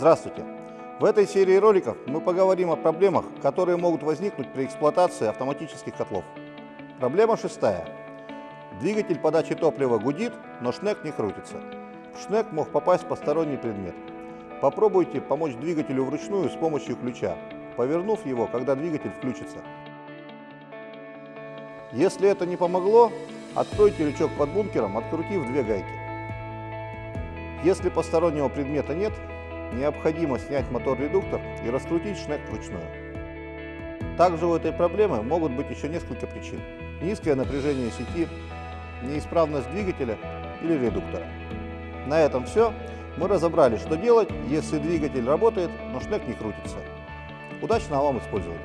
Здравствуйте! В этой серии роликов мы поговорим о проблемах, которые могут возникнуть при эксплуатации автоматических котлов. Проблема шестая. Двигатель подачи топлива гудит, но шнек не крутится. В шнек мог попасть посторонний предмет. Попробуйте помочь двигателю вручную с помощью ключа, повернув его, когда двигатель включится. Если это не помогло, откройте лючок под бункером, открутив две гайки. Если постороннего предмета нет, необходимо снять мотор-редуктор и раскрутить шнек вручную. Также у этой проблемы могут быть еще несколько причин. Низкое напряжение сети, неисправность двигателя или редуктора. На этом все. Мы разобрали, что делать, если двигатель работает, но шнек не крутится. Удачного вам использования!